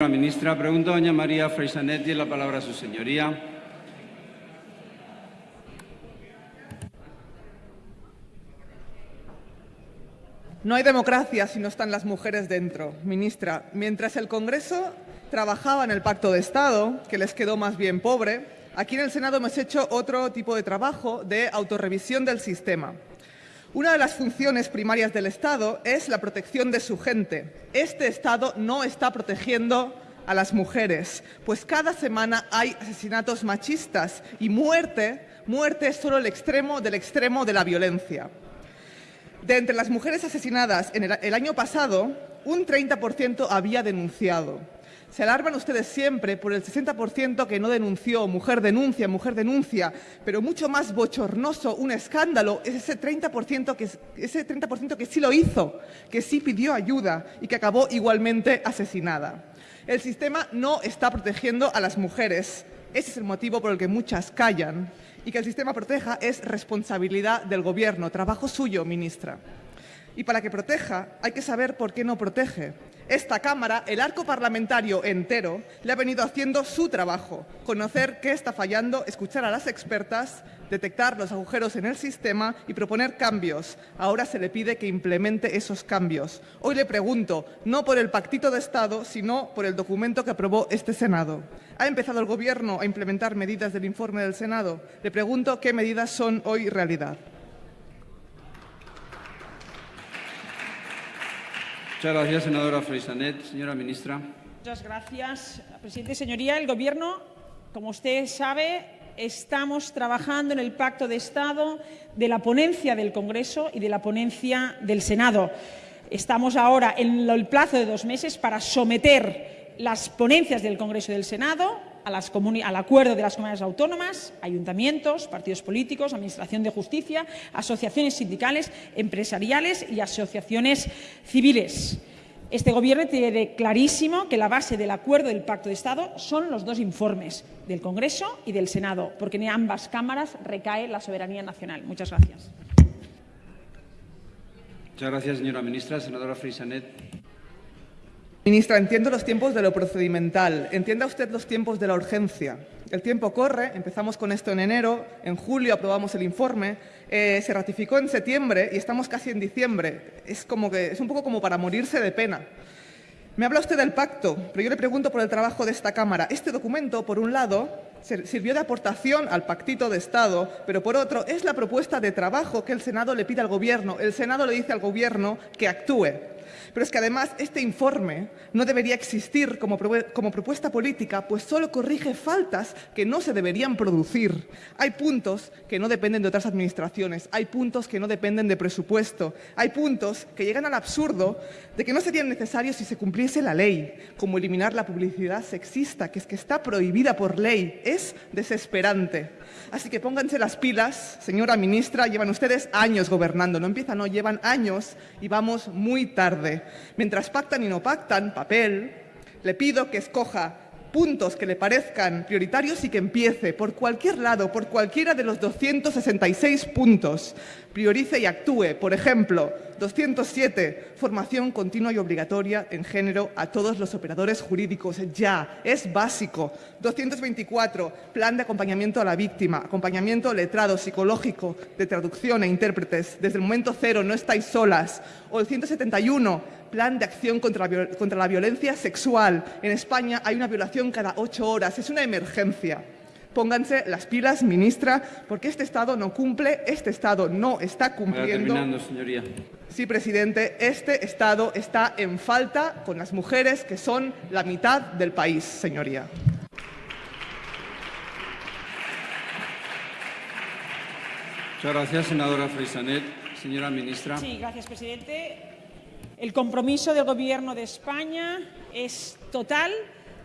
Señora ministra, pregunta doña María Freisanet. Tiene la palabra a su señoría. No hay democracia si no están las mujeres dentro. Ministra, mientras el Congreso trabajaba en el Pacto de Estado, que les quedó más bien pobre, aquí en el Senado hemos hecho otro tipo de trabajo de autorrevisión del sistema. Una de las funciones primarias del Estado es la protección de su gente. Este Estado no está protegiendo a las mujeres, pues cada semana hay asesinatos machistas y muerte, muerte es solo el extremo del extremo de la violencia. De entre las mujeres asesinadas en el, el año pasado, un 30% había denunciado. Se alarman ustedes siempre por el 60% que no denunció, mujer denuncia, mujer denuncia, pero mucho más bochornoso, un escándalo, es ese 30%, que, ese 30 que sí lo hizo, que sí pidió ayuda y que acabó igualmente asesinada. El sistema no está protegiendo a las mujeres. Ese es el motivo por el que muchas callan. Y que el sistema proteja es responsabilidad del Gobierno, trabajo suyo, ministra. Y para que proteja hay que saber por qué no protege. Esta Cámara, el arco parlamentario entero, le ha venido haciendo su trabajo, conocer qué está fallando, escuchar a las expertas, detectar los agujeros en el sistema y proponer cambios. Ahora se le pide que implemente esos cambios. Hoy le pregunto, no por el pactito de Estado, sino por el documento que aprobó este Senado. ¿Ha empezado el Gobierno a implementar medidas del informe del Senado? Le pregunto qué medidas son hoy realidad. Muchas gracias, senadora Freisanet. Señora ministra. Muchas gracias, presidente. Señoría, el Gobierno, como usted sabe, estamos trabajando en el Pacto de Estado de la ponencia del Congreso y de la ponencia del Senado. Estamos ahora en el plazo de dos meses para someter las ponencias del Congreso y del Senado al acuerdo de las comunidades autónomas, ayuntamientos, partidos políticos, Administración de Justicia, asociaciones sindicales, empresariales y asociaciones civiles. Este Gobierno tiene clarísimo que la base del acuerdo del Pacto de Estado son los dos informes, del Congreso y del Senado, porque en ambas cámaras recae la soberanía nacional. Muchas gracias. Muchas gracias, señora ministra. Senadora Frisanet. Ministra, entiendo los tiempos de lo procedimental, entienda usted los tiempos de la urgencia. El tiempo corre, empezamos con esto en enero, en julio aprobamos el informe, eh, se ratificó en septiembre y estamos casi en diciembre. Es, como que, es un poco como para morirse de pena. Me habla usted del pacto, pero yo le pregunto por el trabajo de esta Cámara. Este documento, por un lado, sirvió de aportación al pactito de Estado, pero por otro, es la propuesta de trabajo que el Senado le pide al Gobierno. El Senado le dice al Gobierno que actúe. Pero es que además este informe no debería existir como, propuesta política, pues solo corrige faltas que no se deberían producir. Hay puntos que no dependen de otras administraciones, hay puntos que no dependen de presupuesto, hay puntos que llegan al absurdo de que no serían necesarios si se cumpliese la ley, como eliminar la publicidad sexista, que es que está prohibida por ley. Es desesperante. Así que pónganse las pilas, señora ministra, llevan ustedes años gobernando, no empiezan, no, llevan años y vamos muy tarde. Mientras pactan y no pactan, papel, le pido que escoja puntos que le parezcan prioritarios y que empiece por cualquier lado, por cualquiera de los 266 puntos. Priorice y actúe. Por ejemplo, 207, formación continua y obligatoria en género a todos los operadores jurídicos. Ya, es básico. 224, plan de acompañamiento a la víctima, acompañamiento letrado, psicológico, de traducción e intérpretes. Desde el momento cero, no estáis solas. O el 171, plan de acción contra la, contra la violencia sexual. En España hay una violación cada ocho horas. Es una emergencia. Pónganse las pilas, ministra, porque este Estado no cumple, este Estado no está cumpliendo. terminando, señoría. Sí, presidente, este Estado está en falta con las mujeres que son la mitad del país, señoría. Muchas gracias, senadora Freisanet. Señora ministra. Sí, gracias, presidente. El compromiso del Gobierno de España es total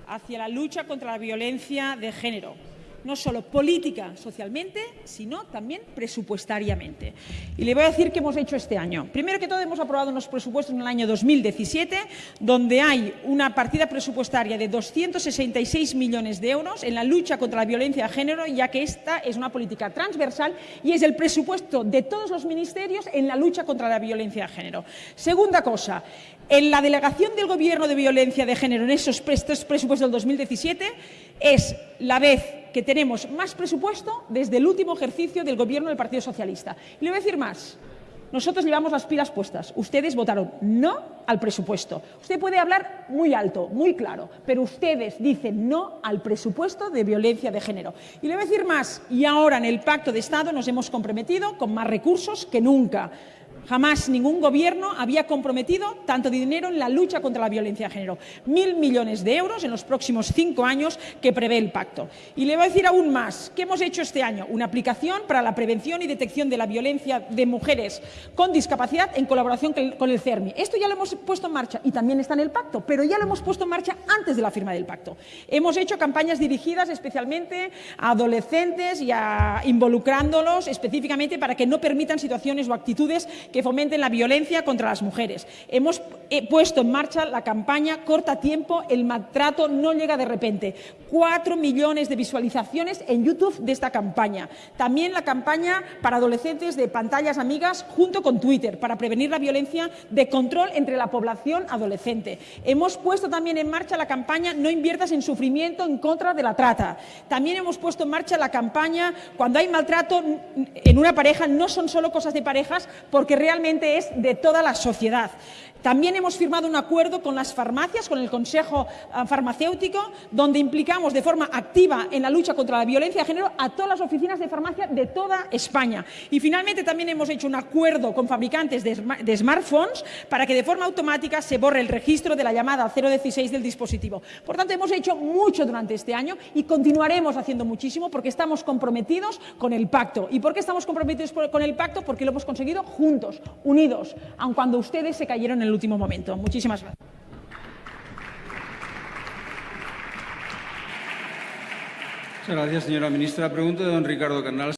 hacia la lucha contra la violencia de género no solo política, socialmente, sino también presupuestariamente. Y le voy a decir qué hemos hecho este año. Primero que todo, hemos aprobado unos presupuestos en el año 2017, donde hay una partida presupuestaria de 266 millones de euros en la lucha contra la violencia de género, ya que esta es una política transversal y es el presupuesto de todos los ministerios en la lucha contra la violencia de género. Segunda cosa, en la delegación del Gobierno de violencia de género en esos presupuestos del 2017 es la vez que tenemos más presupuesto desde el último ejercicio del Gobierno del Partido Socialista. Y le voy a decir más. Nosotros llevamos las pilas puestas. Ustedes votaron no al presupuesto. Usted puede hablar muy alto, muy claro, pero ustedes dicen no al presupuesto de violencia de género. Y le voy a decir más. Y ahora en el Pacto de Estado nos hemos comprometido con más recursos que nunca. Jamás ningún gobierno había comprometido tanto dinero en la lucha contra la violencia de género. Mil millones de euros en los próximos cinco años que prevé el pacto. Y le voy a decir aún más. ¿Qué hemos hecho este año? Una aplicación para la prevención y detección de la violencia de mujeres con discapacidad en colaboración con el CERMI. Esto ya lo hemos puesto en marcha y también está en el pacto, pero ya lo hemos puesto en marcha antes de la firma del pacto. Hemos hecho campañas dirigidas especialmente a adolescentes y a involucrándolos específicamente para que no permitan situaciones o actitudes que fomenten la violencia contra las mujeres. Hemos eh, puesto en marcha la campaña Corta tiempo, el maltrato no llega de repente. Cuatro millones de visualizaciones en YouTube de esta campaña. También la campaña para adolescentes de pantallas amigas junto con Twitter para prevenir la violencia de control entre la población adolescente. Hemos puesto también en marcha la campaña No inviertas en sufrimiento en contra de la trata. También hemos puesto en marcha la campaña Cuando hay maltrato en una pareja no son solo cosas de parejas porque realmente es de toda la sociedad. También hemos firmado un acuerdo con las farmacias, con el Consejo ah, Farmacéutico, donde implicamos de forma activa en la lucha contra la violencia de género a todas las oficinas de farmacia de toda España. Y finalmente también hemos hecho un acuerdo con fabricantes de, smartphones para que de forma automática se borre el registro de la llamada 016 del dispositivo. Por tanto, hemos hecho mucho durante este año y continuaremos haciendo muchísimo porque estamos comprometidos con el pacto. ¿Y por qué estamos comprometidos con el pacto? Porque lo hemos conseguido juntos, unidos, aun cuando ustedes se cayeron en el último momento. Muchísimas gracias. Muchas gracias, señora ministra. Pregunta de don Ricardo Canals.